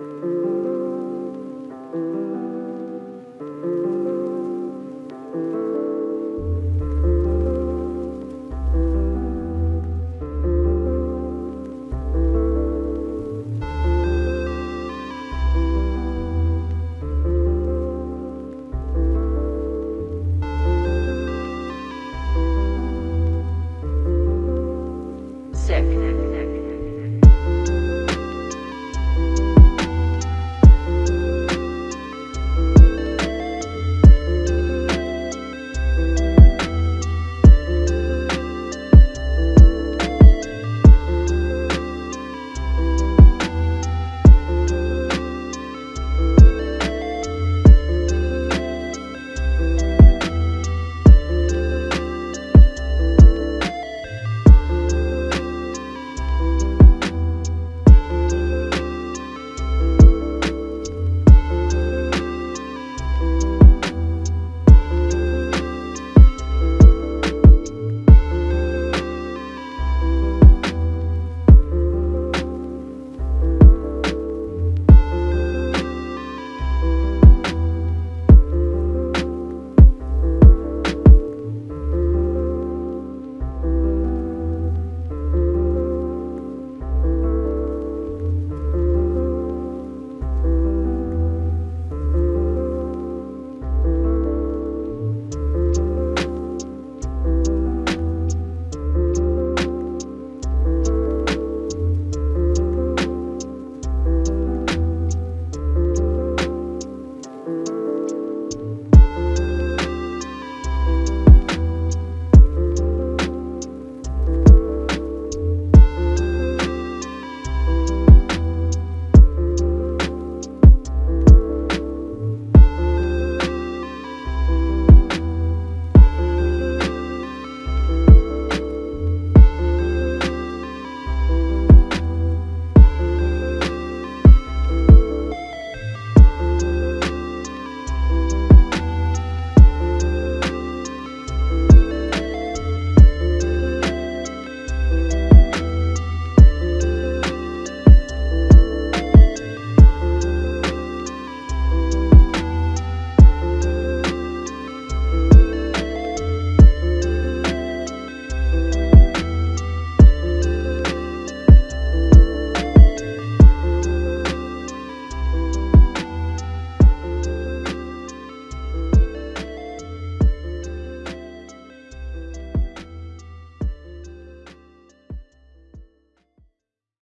you